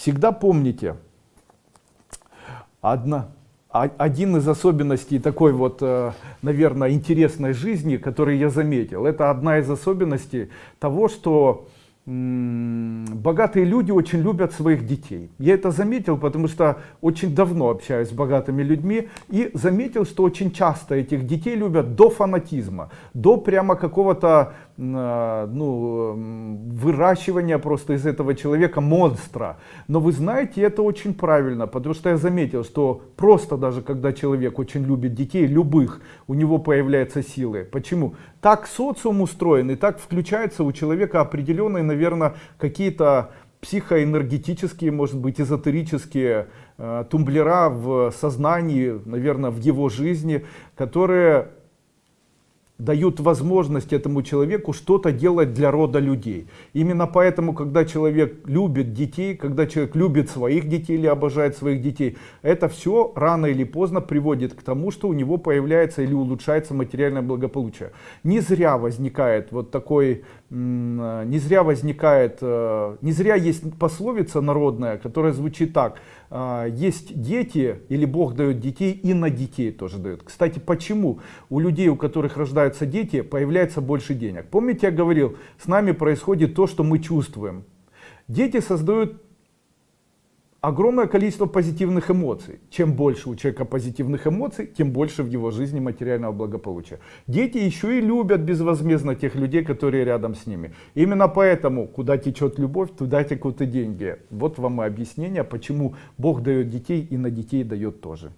всегда помните, одна, один из особенностей такой вот, э, наверное, интересной жизни, который я заметил, это одна из особенностей того, что богатые люди очень любят своих детей. Я это заметил, потому что очень давно общаюсь с богатыми людьми и заметил, что очень часто этих детей любят до фанатизма, до прямо какого-то а, ну, выращивания просто из этого человека монстра. Но вы знаете, это очень правильно, потому что я заметил, что просто даже когда человек очень любит детей, любых, у него появляются силы. Почему? Так социум устроен, и так включается у человека определенные, наверное, какие-то психоэнергетические, может быть, эзотерические э, тумблера в сознании, наверное, в его жизни, которые дают возможность этому человеку что-то делать для рода людей. Именно поэтому, когда человек любит детей, когда человек любит своих детей или обожает своих детей, это все рано или поздно приводит к тому, что у него появляется или улучшается материальное благополучие. Не зря возникает вот такой, не зря возникает, э, не зря есть пословица народная, которая звучит так – а, есть дети, или Бог дает детей, и на детей тоже дает. Кстати, почему у людей, у которых рождаются дети, появляется больше денег? Помните, я говорил, с нами происходит то, что мы чувствуем. Дети создают огромное количество позитивных эмоций. Чем больше у человека позитивных эмоций, тем больше в его жизни материального благополучия. Дети еще и любят безвозмездно тех людей, которые рядом с ними. Именно поэтому, куда течет любовь, туда текут и деньги. Вот вам и объяснение, почему Бог дает детей и на детей дает тоже.